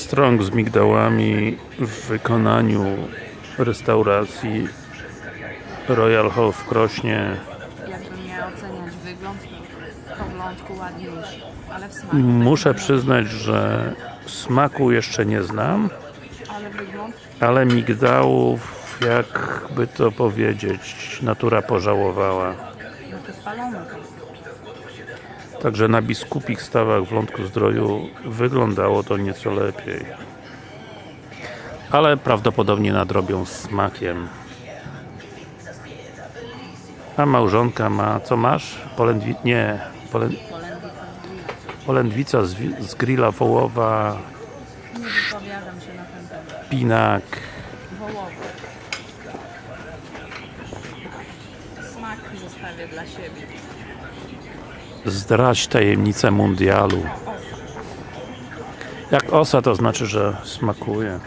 strąg z migdałami w wykonaniu restauracji Royal Hall w Krośnie. Jakbym miała oceniać wygląd, to po wlądku ładniejszy, ale w smaku Muszę taki- przyznać, że smaku jeszcze nie znam Ale wygląd? ale migdałów jakby to powiedzieć natura pożałowała. No to spalony. Także na biskupich stawach w Lądku Zdroju wyglądało to nieco lepiej. Ale prawdopodobnie nadrobią smakiem. A małżonka ma, co masz? Polędwi... nie. Polędwica z z, grilla wołowa, Nie wypowiadam się na ten temat. pinak, Wołowy. Smak zostawię dla siebie. Zdradź tajemnicę mundialu. Jak osa to znaczy, że smakuje.